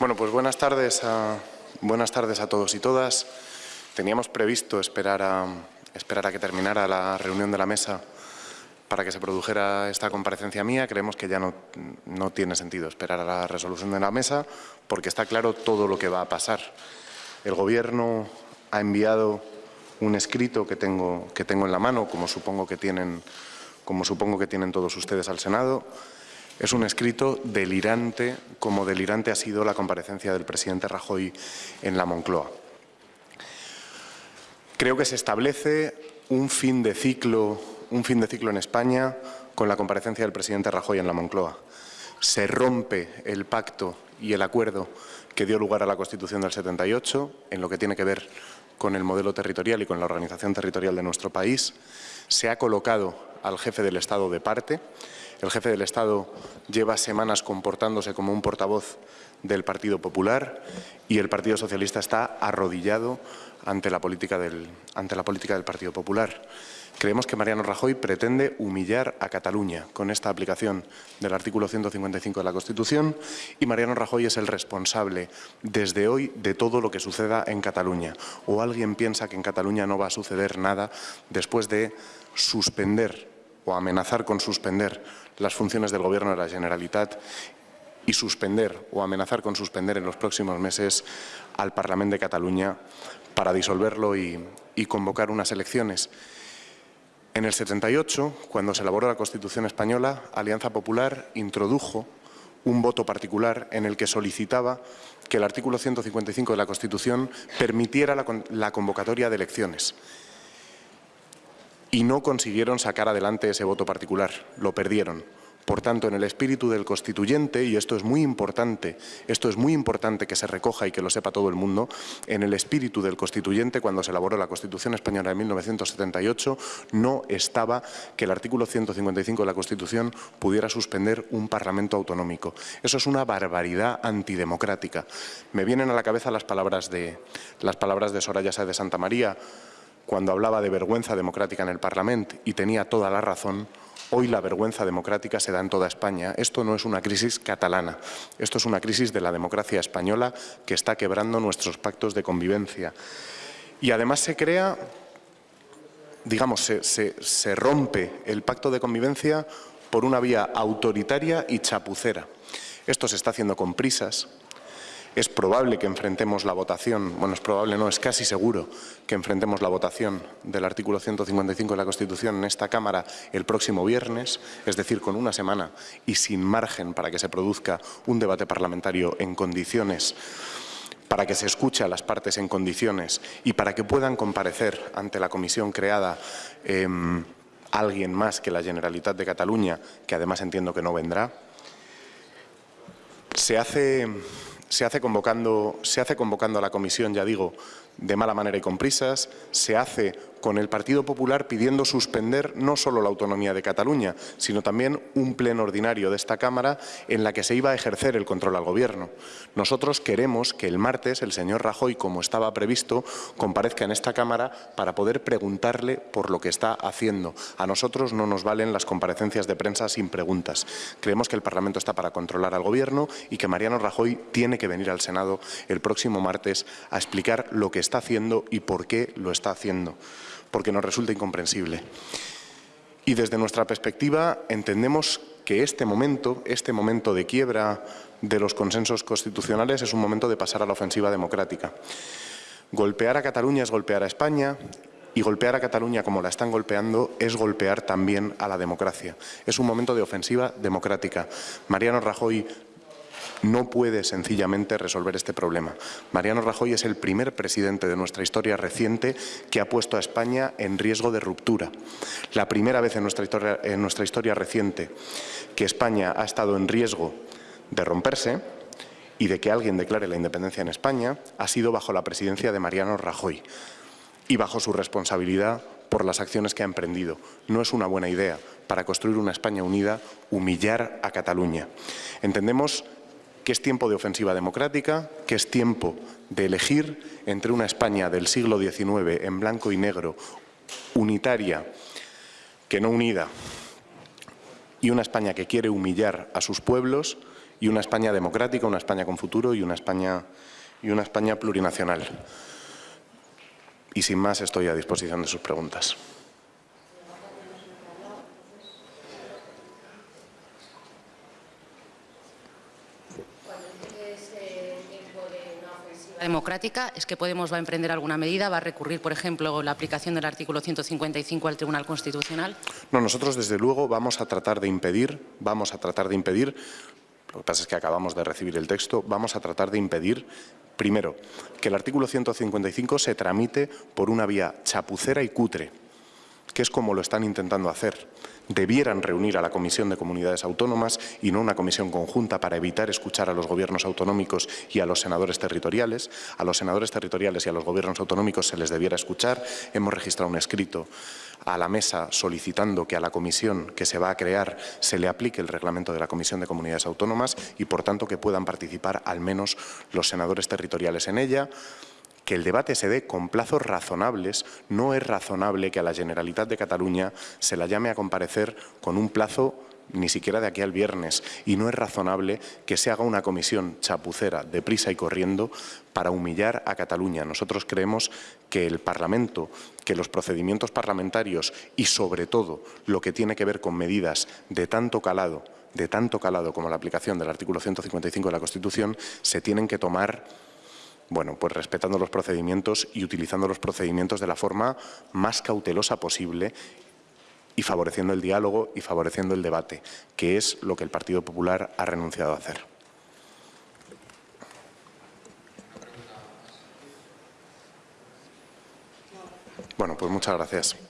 Bueno, pues buenas tardes a, buenas tardes a todos y todas. Teníamos previsto esperar a, esperar a que terminara la reunión de la mesa para que se produjera esta comparecencia mía. Creemos que ya no, no tiene sentido esperar a la resolución de la mesa porque está claro todo lo que va a pasar. El Gobierno ha enviado un escrito que tengo, que tengo en la mano, como supongo que tienen, como supongo que tienen todos ustedes al Senado. Es un escrito delirante, como delirante ha sido la comparecencia del presidente Rajoy en la Moncloa. Creo que se establece un fin de ciclo, un fin de ciclo en España con la comparecencia del presidente Rajoy en la Moncloa. Se rompe el pacto y el acuerdo que dio lugar a la Constitución del 78 en lo que tiene que ver con el modelo territorial y con la organización territorial de nuestro país. Se ha colocado al jefe del Estado de parte. El jefe del Estado lleva semanas comportándose como un portavoz del Partido Popular y el Partido Socialista está arrodillado ante la política del, ante la política del Partido Popular. Creemos que Mariano Rajoy pretende humillar a Cataluña con esta aplicación del artículo 155 de la Constitución y Mariano Rajoy es el responsable desde hoy de todo lo que suceda en Cataluña. ¿O alguien piensa que en Cataluña no va a suceder nada después de suspender o amenazar con suspender las funciones del Gobierno de la Generalitat y suspender o amenazar con suspender en los próximos meses al Parlamento de Cataluña para disolverlo y, convocar unas elecciones? En el 78, cuando se elaboró la Constitución española, Alianza Popular introdujo un voto particular en el que solicitaba que el artículo 155 de la Constitución permitiera la, convocatoria de elecciones. Y no consiguieron sacar adelante ese voto particular, lo perdieron. Por tanto, en el espíritu del constituyente, y esto es muy importante, esto es muy importante que se recoja y que lo sepa todo el mundo, en el espíritu del constituyente, cuando se elaboró la Constitución Española de 1978, no estaba que el artículo 155 de la Constitución pudiera suspender un Parlamento autonómico. Eso es una barbaridad antidemocrática. Me vienen a la cabeza las palabras de, las palabras de Soraya Sáez de Santa María, cuando hablaba de vergüenza democrática en el Parlamento, y tenía toda la razón, Hoy la vergüenza democrática se da en toda España. Esto no es una crisis catalana, esto es una crisis de la democracia española que está quebrando nuestros pactos de convivencia. Y además se crea, digamos, se, se, rompe el pacto de convivencia por una vía autoritaria y chapucera. Esto se está haciendo con prisas, es probable que enfrentemos la votación, bueno, es probable, no, es casi seguro que enfrentemos la votación del artículo 155 de la Constitución en esta Cámara el próximo viernes, es decir, con una semana y sin margen para que se produzca un debate parlamentario en condiciones para que se escuche a las partes en condiciones y para que puedan comparecer ante la comisión creada eh, alguien más que la Generalitat de Cataluña, que además entiendo que no vendrá, se hace se hace, convocando, se hace convocando a la comisión, ya digo, de mala manera y con prisas, se hace con el Partido Popular pidiendo suspender no solo la autonomía de Cataluña, sino también un pleno ordinario de esta Cámara en la que se iba a ejercer el control al Gobierno. Nosotros queremos que el martes el señor Rajoy, como estaba previsto, comparezca en esta Cámara para poder preguntarle por lo que está haciendo. A nosotros no nos valen las comparecencias de prensa sin preguntas. Creemos que el Parlamento está para controlar al Gobierno y que Mariano Rajoy tiene que venir al Senado el próximo martes a explicar lo que está haciendo y por qué lo está haciendo porque nos resulta incomprensible. Y desde nuestra perspectiva entendemos que este momento, este momento de quiebra de los consensos constitucionales es un momento de pasar a la ofensiva democrática. Golpear a Cataluña es golpear a España y golpear a Cataluña como la están golpeando es golpear también a la democracia. Es un momento de ofensiva democrática. Mariano Rajoy no puede sencillamente resolver este problema. Mariano Rajoy es el primer presidente de nuestra historia reciente que ha puesto a España en riesgo de ruptura. La primera vez en nuestra historia, reciente que España ha estado en riesgo de romperse y de que alguien declare la independencia en España ha sido bajo la presidencia de Mariano Rajoy y bajo su responsabilidad por las acciones que ha emprendido. No es una buena idea para construir una España unida humillar a Cataluña. Entendemos que es tiempo de ofensiva democrática, que es tiempo de elegir entre una España del siglo XIX en blanco y negro, unitaria, que no unida, y una España que quiere humillar a sus pueblos y una España democrática, una España con futuro y una España, y una España plurinacional. Y sin más estoy a disposición de sus preguntas. Democrática es que Podemos va a emprender alguna medida, va a recurrir, por ejemplo, la aplicación del artículo 155 al Tribunal Constitucional. No, nosotros desde luego vamos a tratar de impedir, vamos a tratar de impedir, lo que pasa es que acabamos de recibir el texto, vamos a tratar de impedir Primero, que el artículo 155 se tramite por una vía chapucera y cutre, que es como lo están intentando hacer debieran reunir a la Comisión de Comunidades Autónomas y no una comisión conjunta para evitar escuchar a los gobiernos autonómicos y a los senadores territoriales. A los senadores territoriales y a los gobiernos autonómicos se les debiera escuchar. Hemos registrado un escrito a la mesa solicitando que a la comisión que se va a crear se le aplique el reglamento de la Comisión de Comunidades Autónomas y, por tanto, que puedan participar al menos los senadores territoriales en ella que el debate se dé con plazos razonables, no es razonable que a la Generalitat de Cataluña se la llame a comparecer con un plazo ni siquiera de aquí al viernes, y no es razonable que se haga una comisión chapucera, deprisa y corriendo, para humillar a Cataluña. Nosotros creemos que el Parlamento, que los procedimientos parlamentarios y, sobre todo, lo que tiene que ver con medidas de tanto calado, de tanto calado como la aplicación del artículo 155 de la Constitución, se tienen que tomar bueno, pues respetando los procedimientos y utilizando los procedimientos de la forma más cautelosa posible y favoreciendo el diálogo y favoreciendo el debate, que es lo que el Partido Popular ha renunciado a hacer. Bueno, pues muchas gracias.